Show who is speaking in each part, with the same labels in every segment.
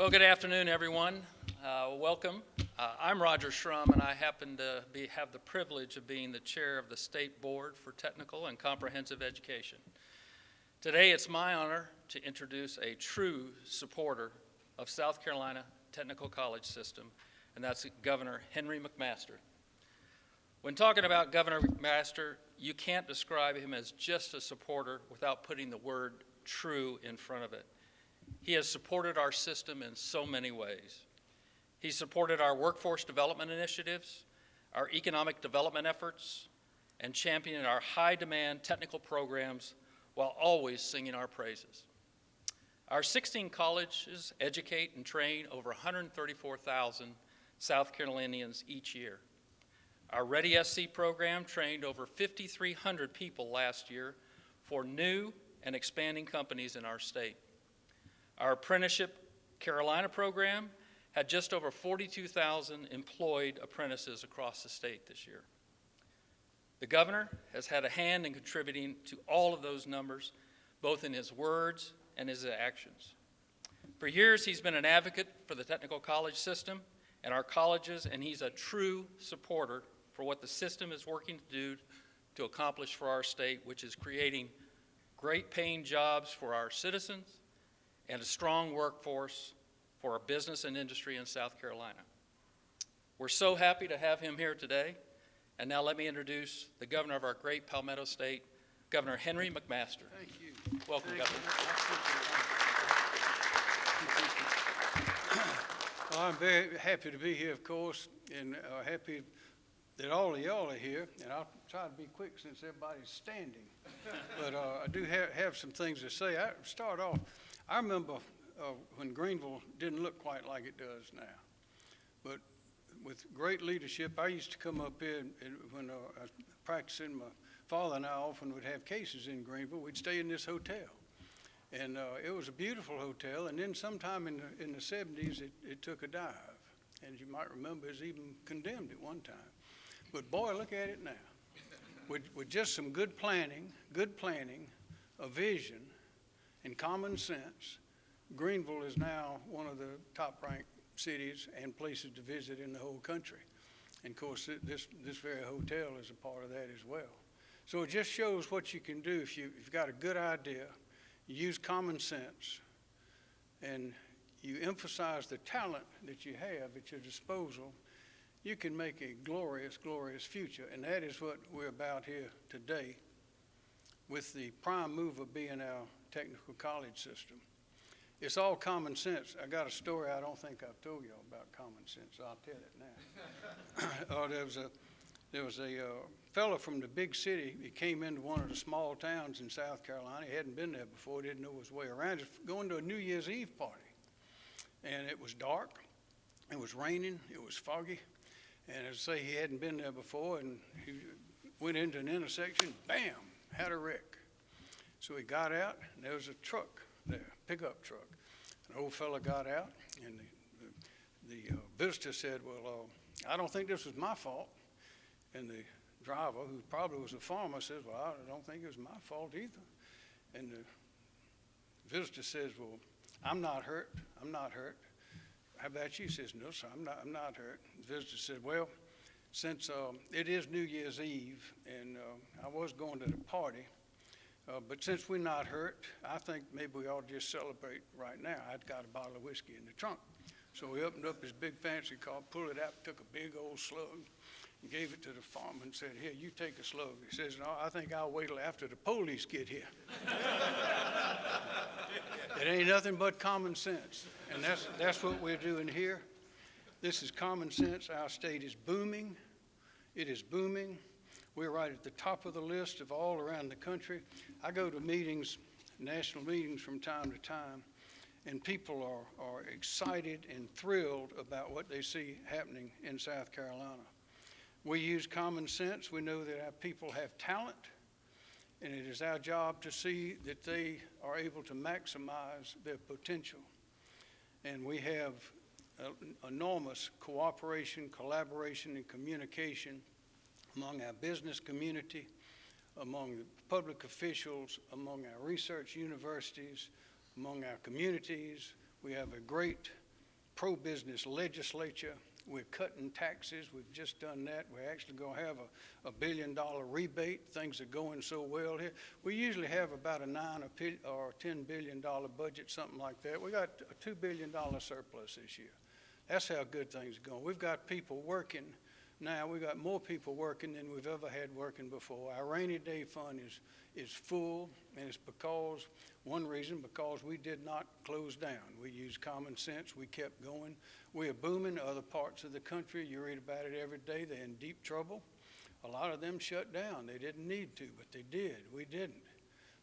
Speaker 1: Well, good afternoon, everyone. Uh, welcome. Uh, I'm Roger Schrum, and I happen to be, have the privilege of being the chair of the State Board for Technical and Comprehensive Education. Today, it's my honor to introduce a true supporter of South Carolina Technical College System, and that's Governor Henry McMaster. When talking about Governor McMaster, you can't describe him as just a supporter without putting the word true in front of it. He has supported our system in so many ways. He supported our workforce development initiatives, our economic development efforts, and championed our high-demand technical programs while always singing our praises. Our 16 colleges educate and train over 134,000 South Carolinians each year. Our Ready SC program trained over 5,300 people last year for new and expanding companies in our state. Our apprenticeship Carolina program had just over 42,000 employed apprentices across the state this year. The governor has had a hand in contributing to all of those numbers, both in his words and his actions. For years, he's been an advocate for the technical college system and our colleges, and he's a true supporter for what the system is working to do to accomplish for our state, which is creating great paying jobs for our citizens and a strong workforce for our business and industry in South Carolina. We're so happy to have him here today. And now let me introduce the governor of our great Palmetto State, Governor Henry McMaster.
Speaker 2: Thank you.
Speaker 1: Welcome,
Speaker 2: Thank
Speaker 1: Governor.
Speaker 2: you. Well, I'm very happy to be here, of course, and uh, happy that all of y'all are here. And I'll try to be quick since everybody's standing. but uh, I do ha have some things to say. I start off. I remember uh, when Greenville didn't look quite like it does now, but with great leadership, I used to come up here and, and when uh, I was practicing. My father and I often would have cases in Greenville. We'd stay in this hotel. And uh, it was a beautiful hotel. And then sometime in the, in the 70s, it, it took a dive. And you might remember, it was even condemned at one time. But boy, look at it now. With, with just some good planning, good planning, a vision, and common sense, Greenville is now one of the top ranked cities and places to visit in the whole country. And of course, this, this very hotel is a part of that as well. So it just shows what you can do if, you, you've got a good idea, you use common sense, and you emphasize the talent that you have at your disposal, you can make a glorious, glorious future. And that is what we're about here today with the prime mover being our technical college system. It's all common sense. I got a story I don't think I've told y'all about common sense. So I'll tell it now. uh, there was a there was a uh, fellow from the big city. He came into one of the small towns in South Carolina. He hadn't been there before. Didn't know his way around. Just going to a New Year's Eve party, and it was dark. It was raining. It was foggy, and as I say, he hadn't been there before. And he went into an intersection. Bam! Had a wreck. So he got out, and there was a truck there, pickup truck. An old fella got out, and the, the, the uh, visitor said, well, uh, I don't think this was my fault. And the driver, who probably was a farmer, says, well, I don't think it was my fault either. And the visitor says, well, I'm not hurt. I'm not hurt. How about you? He says, no, sir, I'm not, I'm not hurt. The visitor said, well, since um, it is New Year's Eve, and uh, I was going to the party, uh, but since we're not hurt, I think maybe we ought to just celebrate right now. I'd got a bottle of whiskey in the trunk. So he opened up his big fancy car, pulled it out, took a big old slug, and gave it to the farmer and said, here, you take a slug. He says, no, I think I'll wait till after the police get here. it ain't nothing but common sense. And that's, that's what we're doing here. This is common sense. Our state is booming. It is booming. We're right at the top of the list of all around the country. I go to meetings, national meetings from time to time, and people are, are excited and thrilled about what they see happening in South Carolina. We use common sense. We know that our people have talent, and it is our job to see that they are able to maximize their potential. And we have uh, enormous cooperation, collaboration, and communication among our business community, among the public officials, among our research universities, among our communities. We have a great pro-business legislature. We're cutting taxes. We've just done that. We're actually going to have a, a billion dollar rebate. Things are going so well here. We usually have about a nine or, or ten billion dollar budget, something like that. We got a two billion dollar surplus this year. That's how good things are going. We've got people working now. We've got more people working than we've ever had working before. Our rainy day fund is, is full, and it's because, one reason, because we did not close down. We used common sense. We kept going. We are booming. Other parts of the country, you read about it every day, they're in deep trouble. A lot of them shut down. They didn't need to, but they did. We didn't.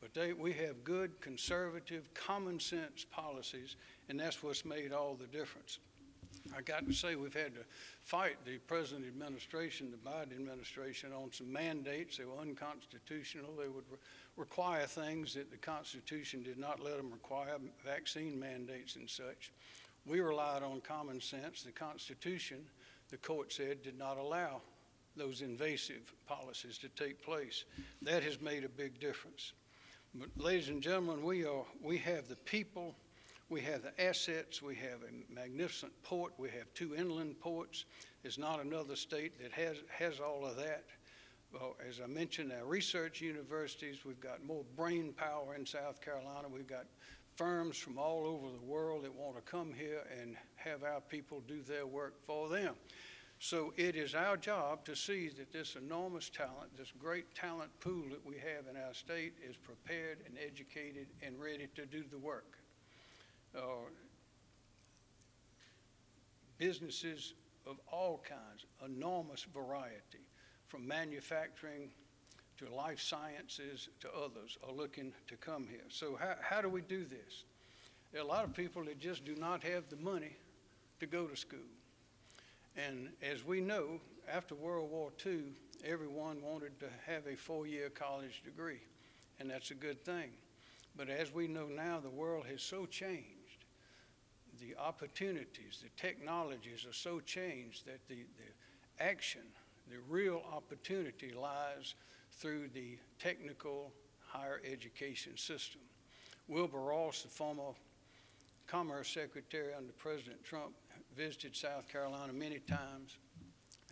Speaker 2: But they, we have good, conservative, common sense policies, and that's what's made all the difference. I got to say, we've had to fight the present administration, the Biden administration, on some mandates. They were unconstitutional. They would re- require things that the Constitution did not let them require, vaccine mandates and such. We relied on common sense. The Constitution, the court said, did not allow those invasive policies to take place. That has made a big difference. But ladies and gentlemen, we are, we have the people, we have the assets, we have a magnificent port, we have two inland ports. There's not another state that has, has all of that. Well, as I mentioned, our research universities, we've got more brain power in South Carolina. We've got firms from all over the world that want to come here and have our people do their work for them. So it is our job to see that this enormous talent, this great talent pool that we have in our state is prepared and educated and ready to do the work. Uh, businesses of all kinds, enormous variety, from manufacturing to life sciences to others are looking to come here. So how, how do we do this? There are a lot of people that just do not have the money to go to school. And as we know, after World War II, everyone wanted to have a four-year college degree, and that's a good thing. But as we know now, the world has so changed. The opportunities, the technologies are so changed that the, the action, the real opportunity lies through the technical higher education system. Wilbur Ross, the former Commerce Secretary under President Trump, visited South Carolina many times.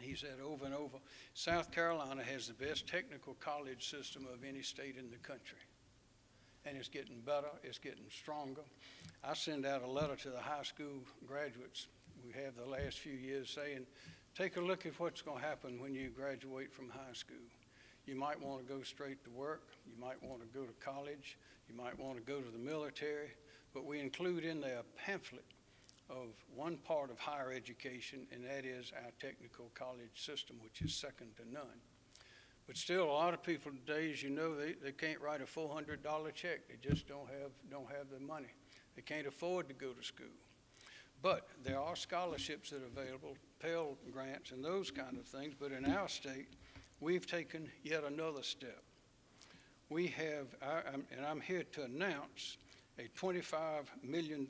Speaker 2: He said over and over, South Carolina has the best technical college system of any state in the country. And it's getting better, it's getting stronger. I send out a letter to the high school graduates we have the last few years saying, take a look at what's going to happen when you graduate from high school. You might want to go straight to work, you might want to go to college, you might want to go to the military, but we include in there a pamphlet of one part of higher education, and that is our technical college system, which is second to none. But still, a lot of people today, as you know, they, they can't write a four hundred dollar check. They just don't have, don't have the money. They can't afford to go to school. But there are scholarships that are available, Pell grants and those kind of things, but in our state, we've taken yet another step. We have, I'm- and I'm here to announce a $25 million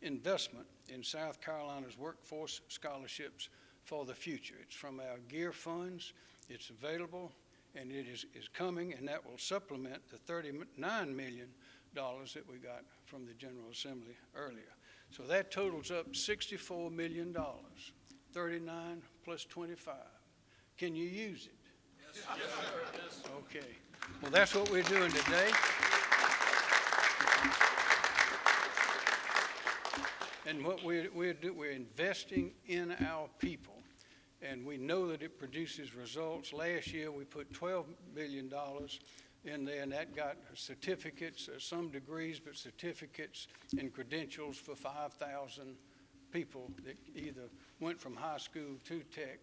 Speaker 2: investment in South Carolina's workforce scholarships for the future. It's from our GEER funds, it's available, and it is, is coming, and that will supplement the $39 million that we got from the General Assembly earlier. So that totals up $64 million, 39 plus 25. Can you use it? Yes. Okay. Well, that's what we're doing today. And what we're, we're, do, we're investing in our people, and we know that it produces results. Last year, we put $12 million in there, and that got certificates, uh, some degrees, but certificates and credentials for 5,000 people that either went from high school to tech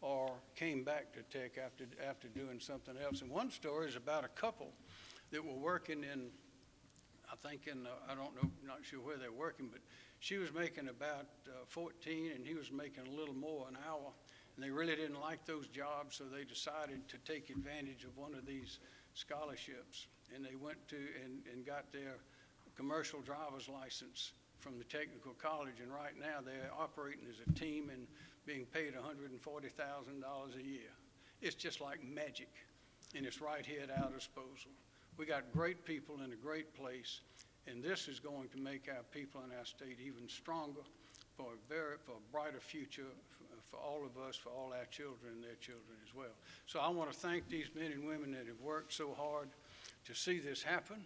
Speaker 2: or came back to tech after, after doing something else. And one story is about a couple that were working in, I think in, uh, I don't know, not sure where they're working, but she was making about uh, 14 and he was making a little more an hour. And they really didn't like those jobs, so they decided to take advantage of one of these scholarships. And they went to and, and got their commercial driver's license from the technical college. And right now they're operating as a team and being paid $140,000 a year. It's just like magic, and it's right here at our disposal. We got great people in a great place, and this is going to make our people in our state even stronger, for a very, for a brighter future for all of us, for all our children and their children as well. So I want to thank these men and women that have worked so hard to see this happen.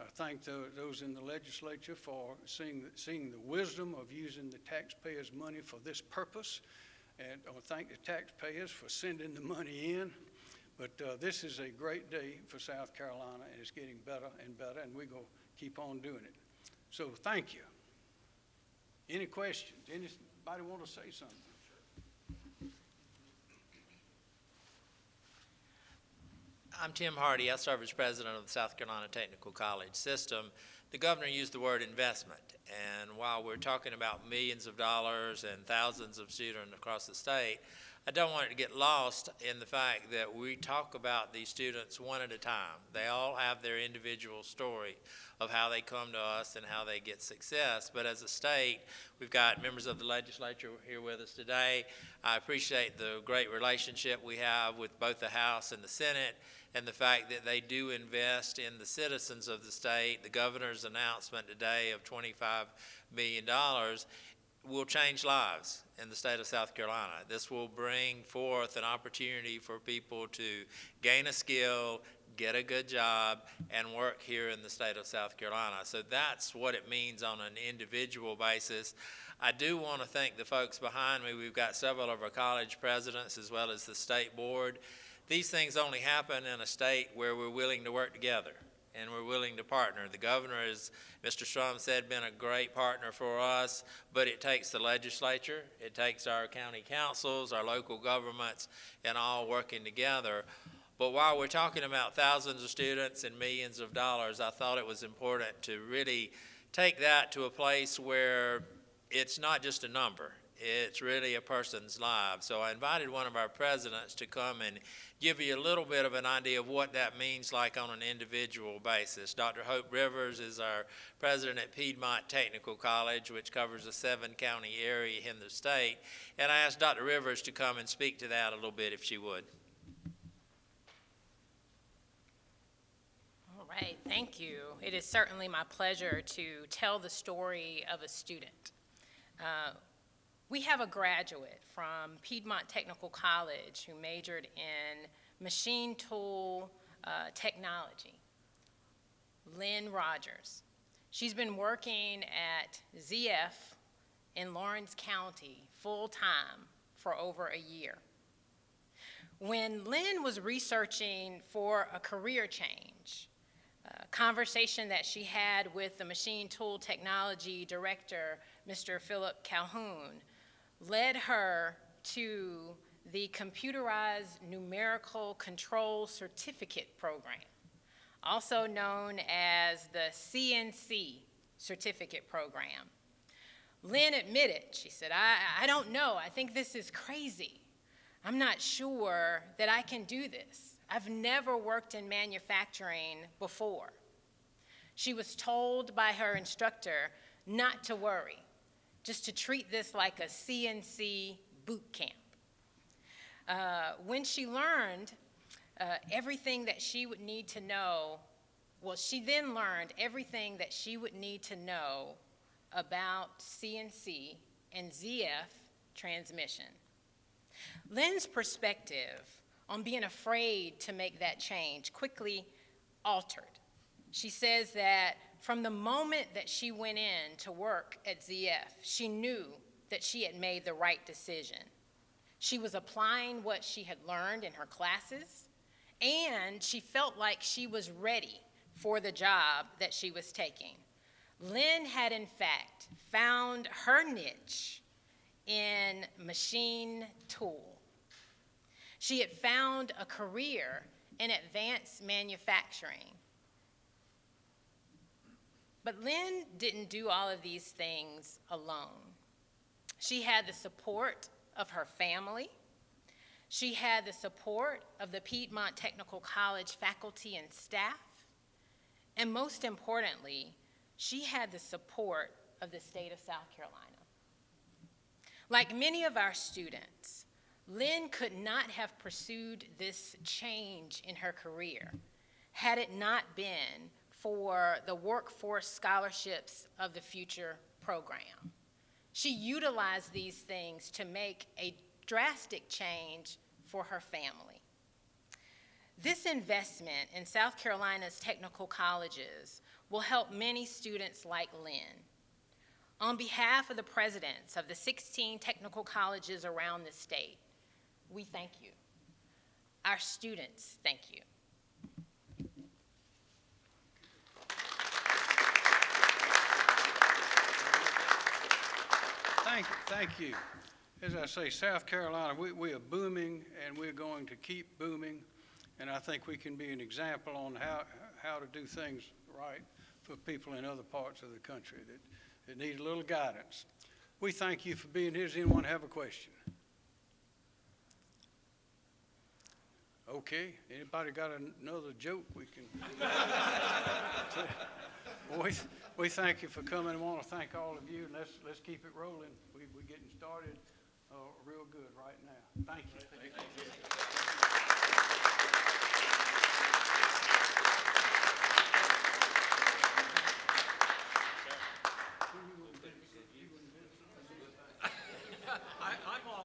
Speaker 2: I thank tho- those in the legislature for seeing, seeing the wisdom of using the taxpayers' money for this purpose. And I thank the taxpayers for sending the money in. But uh, this is a great day for South Carolina, and it's getting better and better, and we're going to keep on doing it. So thank you. Any questions? Anybody want to say something?
Speaker 3: I'm Tim Hardee. I serve as president of the South Carolina Technical College System. The governor used the word investment, and while we're talking about millions of dollars and thousands of students across the state, I don't want it to get lost in the fact that we talk about these students one at a time. They all have their individual story of how they come to us and how they get success. But as a state, we've got members of the legislature here with us today. I appreciate the great relationship we have with both the House and the Senate and the fact that they do invest in the citizens of the state. The governor's announcement today of $25 million will change lives in the state of South Carolina. This will bring forth an opportunity for people to gain a skill, get a good job, and work here in the state of South Carolina. So that's what it means on an individual basis. I do want to thank the folks behind me. We've got several of our college presidents as well as the state board. These things only happen in a state where we're willing to work together and we're willing to partner. The governor, as Mr. Strum said, been a great partner for us, but it takes the legislature, it takes our county councils, our local governments, and all working together. But while we're talking about thousands of students and millions of dollars, I thought it was important to really take that to a place where it's not just a number. It's really a person's life. So I invited one of our presidents to come and give you a little bit of an idea of what that means like on an individual basis. Dr. Hope Rivers is our president at Piedmont Technical College, which covers a seven county area in the state. And I asked Dr. Rivers to come and speak to that a little bit if she would.
Speaker 4: All right, thank you. It is certainly my pleasure to tell the story of a student. Uh, we have a graduate from Piedmont Technical College who majored in machine tool uh, technology, Lynn Rogers. She's been working at ZF in Laurens County full-time for over a year. When Lynn was researching for a career change, a conversation that she had with the machine tool technology director, Mr. Philip Calhoun, led her to the Computerized Numerical Control Certificate Program, also known as the CNC Certificate Program. Lynn admitted, she said, I, I don't know, I think this is crazy. I'm not sure that I can do this. I've never worked in manufacturing before. She was told by her instructor not to worry, just to treat this like a CNC boot camp. Uh, when she learned uh, everything that she would need to know, well, she then learned everything that she would need to know about CNC and ZF transmission. Lynn's perspective on being afraid to make that change quickly altered. She says that from the moment that she went in to work at ZF, she knew that she had made the right decision. She was applying what she had learned in her classes, and she felt like she was ready for the job that she was taking. Lynn had, in fact, found her niche in machine tool. She had found a career in advanced manufacturing. But Lynn didn't do all of these things alone. She had the support of her family. She had the support of the Piedmont Technical College faculty and staff. And most importantly, she had the support of the state of South Carolina. Like many of our students, Lynn could not have pursued this change in her career had it not been for the Workforce Scholarships of the Future program. She utilized these things to make a drastic change for her family. This investment in South Carolina's technical colleges will help many students like Lynn. On behalf of the presidents of the 16 technical colleges around the state, we thank you. Our students thank you.
Speaker 2: Thank, thank you. As I say, South Carolina, we, we are booming and we're going to keep booming. And I think we can be an example on how, how to do things right for people in other parts of the country that, that need a little guidance. We thank you for being here. Does anyone have a question? Okay, anybody got another joke we can? We, we thank you for coming. I want to thank all of you, and let's, let's keep it rolling. We, we're getting started, uh, real good right now. Thank you.